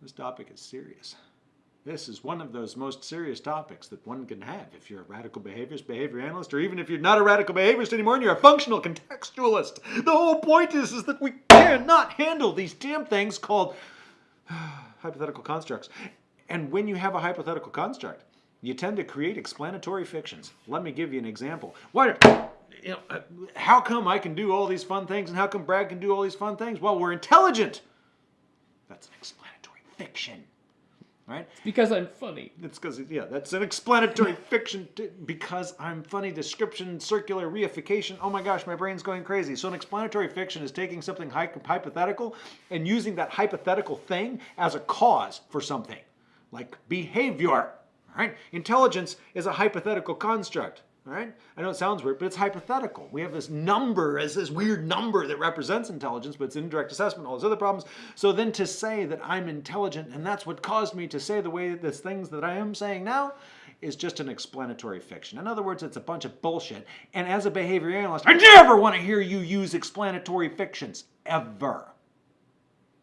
This topic is serious. This is one of those most serious topics that one can have if you're a radical behaviorist, behavior analyst, or even if you're not a radical behaviorist anymore and you're a functional contextualist. The whole point is, is that we cannot handle these damn things called hypothetical constructs. And when you have a hypothetical construct, you tend to create explanatory fictions. Let me give you an example. Why, you know, uh, how come I can do all these fun things and how come Brad can do all these fun things? Well, we're intelligent. That's an fiction, right? Because I'm funny. It's because, yeah, that's an explanatory fiction because I'm funny, description, circular, reification. Oh my gosh, my brain's going crazy. So, an explanatory fiction is taking something hy- hypothetical and using that hypothetical thing as a cause for something, like behavior. Right? Intelligence is a hypothetical construct. Right? I know it sounds weird, but it's hypothetical. We have this number as this weird number that represents intelligence, but it's indirect assessment, all those other problems. So then to say that I'm intelligent and that's what caused me to say the way that there's things that I am saying now is just an explanatory fiction. In other words, it's a bunch of bullshit. And as a behavior analyst, I never want to hear you use explanatory fictions. Ever.